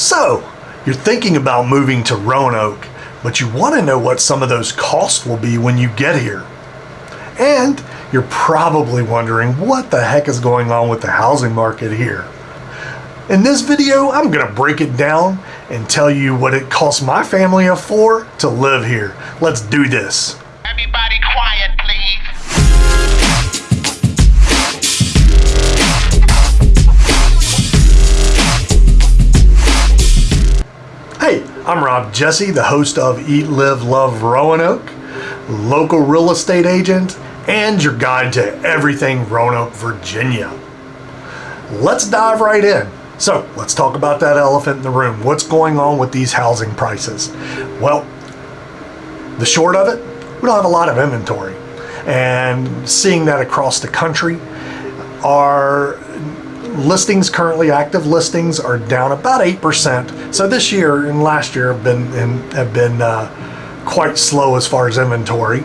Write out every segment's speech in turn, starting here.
So, you're thinking about moving to Roanoke, but you want to know what some of those costs will be when you get here. And you're probably wondering what the heck is going on with the housing market here. In this video, I'm going to break it down and tell you what it costs my family of four to live here. Let's do this. I'm Rob Jesse, the host of Eat, Live, Love Roanoke, local real estate agent, and your guide to everything Roanoke, Virginia. Let's dive right in. So, let's talk about that elephant in the room. What's going on with these housing prices? Well, the short of it, we don't have a lot of inventory. And seeing that across the country, our listings currently active listings are down about 8%. So this year and last year have been have been uh, quite slow as far as inventory.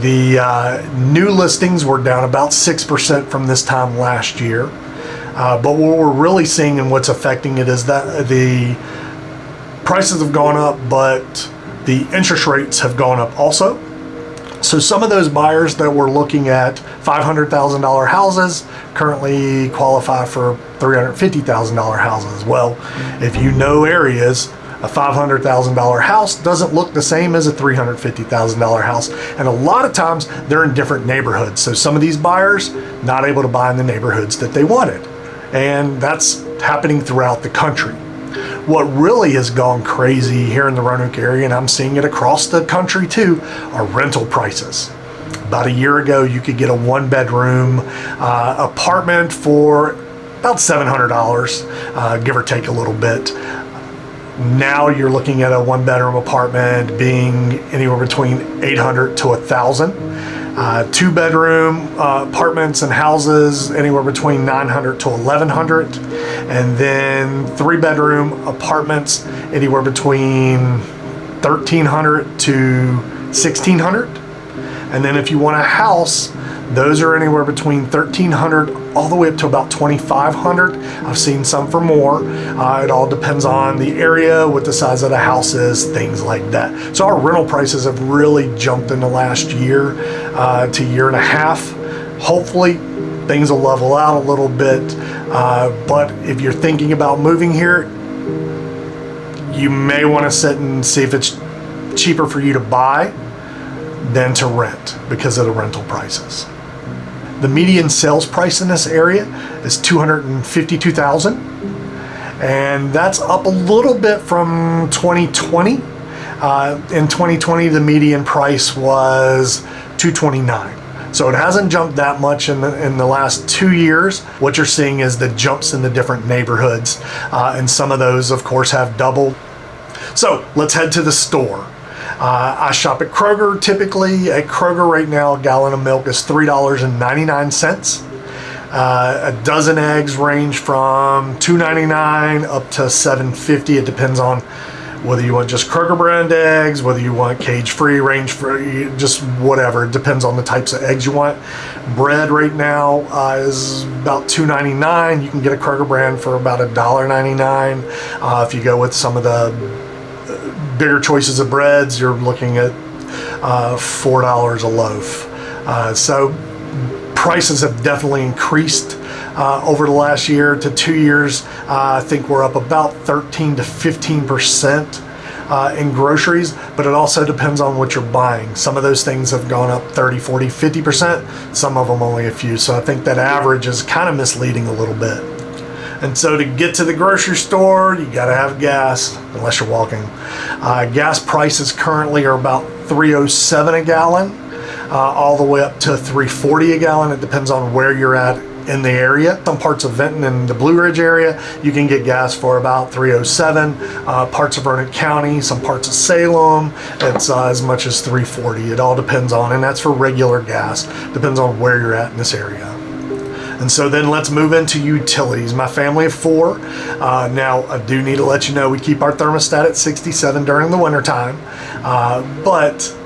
The uh, new listings were down about 6% from this time last year. Uh, but what we're really seeing and what's affecting it is that the prices have gone up, but the interest rates have gone up also. So some of those buyers that were looking at $500,000 houses currently qualify for $350,000 houses. Well, if you know areas, a $500,000 house doesn't look the same as a $350,000 house. And a lot of times they're in different neighborhoods. So some of these buyers not able to buy in the neighborhoods that they wanted. And that's happening throughout the country. What really has gone crazy here in the Roanoke area, and I'm seeing it across the country too, are rental prices. About a year ago, you could get a one bedroom uh, apartment for about $700, uh, give or take a little bit. Now you're looking at a one bedroom apartment being anywhere between 800 to 1000 uh, two bedroom uh, apartments and houses anywhere between 900 to 1100 and then three bedroom apartments anywhere between 1300 to 1600 and then if you want a house those are anywhere between 1300 all the way up to about 2500 I've seen some for more. Uh, it all depends on the area what the size of the house is things like that. So our rental prices have really jumped in the last year uh, to year and a half. Hopefully things will level out a little bit uh, but if you're thinking about moving here you may want to sit and see if it's cheaper for you to buy than to rent because of the rental prices. The median sales price in this area is 252,000 and that's up a little bit from 2020. Uh, in 2020 the median price was 229. So it hasn't jumped that much in the, in the last two years. What you're seeing is the jumps in the different neighborhoods. Uh, and some of those, of course, have doubled. So let's head to the store. Uh, I shop at Kroger typically. At Kroger right now, a gallon of milk is $3.99. Uh, a dozen eggs range from $2.99 up to $7.50. It depends on whether you want just Kroger brand eggs, whether you want cage free, range free, just whatever. It depends on the types of eggs you want. Bread right now uh, is about $2.99. You can get a Kroger brand for about $1.99. Uh, if you go with some of the bigger choices of breads, you're looking at uh, $4 a loaf. Uh, so prices have definitely increased uh, over the last year to two years. Uh, I think we're up about 13 to 15 percent uh, in groceries, but it also depends on what you're buying. Some of those things have gone up 30, 40, 50 percent. Some of them only a few. So I think that average is kind of misleading a little bit. And so to get to the grocery store, you got to have gas, unless you're walking. Uh, gas prices currently are about 307 a gallon, uh, all the way up to 340 a gallon. It depends on where you're at in the area. Some parts of Vinton and the Blue Ridge area, you can get gas for about 307. Uh, parts of Vernon County, some parts of Salem, it's uh, as much as 340. It all depends on, and that's for regular gas. Depends on where you're at in this area. And so then let's move into utilities. My family of four. Uh, now, I do need to let you know we keep our thermostat at 67 during the wintertime, uh, but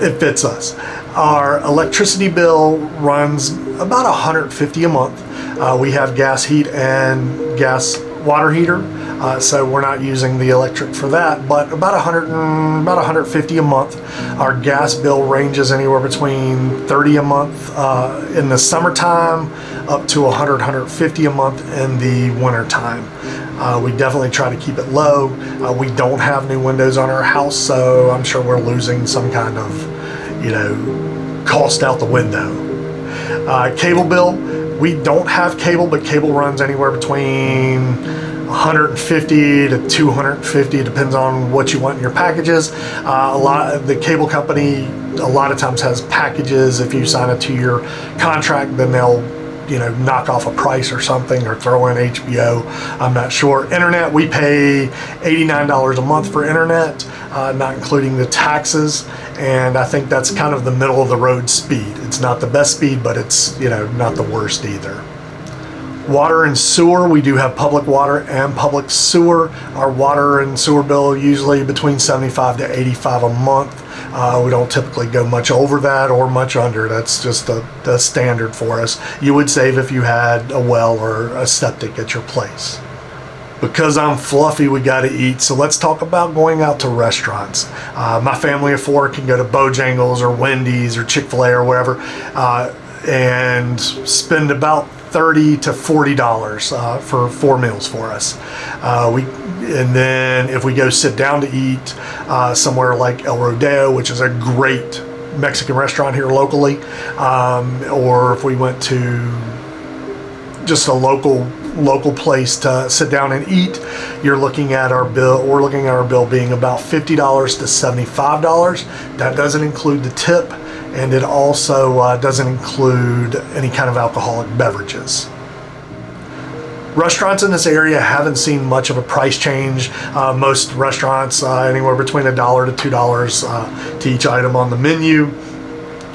it fits us. Our electricity bill runs about 150 a month. Uh, we have gas heat and gas water heater. Uh, so we're not using the electric for that. But about 100 and, about 150 a month. Our gas bill ranges anywhere between 30 a month uh, in the summertime, up to 100 150 a month in the wintertime. Uh, we definitely try to keep it low. Uh, we don't have new windows on our house, so I'm sure we're losing some kind of, you know, cost out the window. Uh, cable bill, we don't have cable, but cable runs anywhere between 150 to 250, depends on what you want in your packages. Uh, a lot the cable company a lot of times has packages. If you sign a two-year contract, then they'll you know, knock off a price or something or throw in HBO. I'm not sure. Internet, we pay $89 a month for internet, uh, not including the taxes. And I think that's kind of the middle of the road speed. It's not the best speed, but it's, you know, not the worst either. Water and sewer, we do have public water and public sewer. Our water and sewer bill usually between 75 to 85 a month. Uh, we don't typically go much over that or much under. That's just the, the standard for us. You would save if you had a well or a septic at your place. Because I'm fluffy, we got to eat. So let's talk about going out to restaurants. Uh, my family of four can go to Bojangles or Wendy's or Chick fil A or wherever uh, and spend about 30 to 40 dollars uh, for four meals for us. Uh, we and then if we go sit down to eat uh, somewhere like El Rodeo which is a great Mexican restaurant here locally um, or if we went to just a local local place to sit down and eat you're looking at our bill we're looking at our bill being about $50 to $75 that doesn't include the tip and it also uh, doesn't include any kind of alcoholic beverages. Restaurants in this area haven't seen much of a price change. Uh, most restaurants uh, anywhere between a dollar to two dollars uh, to each item on the menu,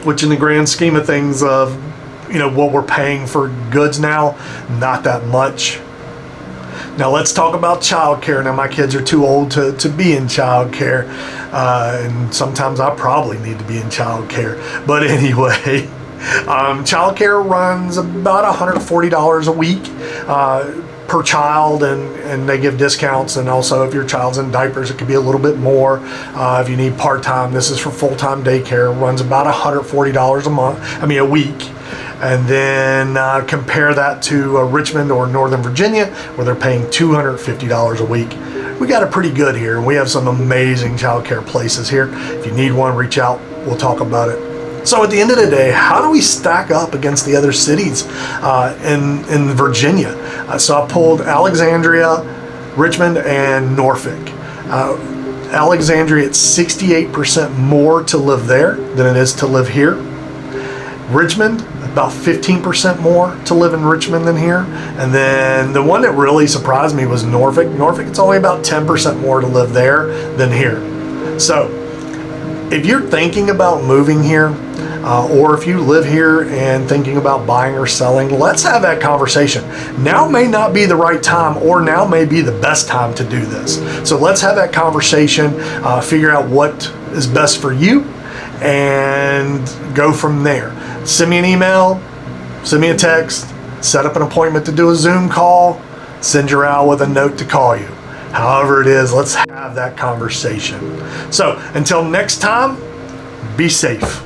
which in the grand scheme of things of you know what we're paying for goods now, not that much. Now let's talk about childcare. Now my kids are too old to, to be in childcare, uh, and sometimes I probably need to be in childcare. But anyway, um, childcare runs about $140 a week. Uh, per child and, and they give discounts and also if your child's in diapers it could be a little bit more uh, if you need part-time this is for full-time daycare runs about $140 a month I mean a week and then uh, compare that to uh, Richmond or Northern Virginia where they're paying $250 a week. We got it pretty good here we have some amazing childcare places here. If you need one, reach out. We'll talk about it. So at the end of the day, how do we stack up against the other cities uh, in, in Virginia? Uh, so I pulled Alexandria, Richmond, and Norfolk. Uh, Alexandria, it's 68% more to live there than it is to live here. Richmond, about 15% more to live in Richmond than here. And then the one that really surprised me was Norfolk. Norfolk, it's only about 10% more to live there than here. So if you're thinking about moving here, uh, or if you live here and thinking about buying or selling, let's have that conversation. Now may not be the right time, or now may be the best time to do this. So let's have that conversation, uh, figure out what is best for you, and go from there send me an email, send me a text, set up an appointment to do a Zoom call, send your owl with a note to call you. However it is, let's have that conversation. So until next time, be safe.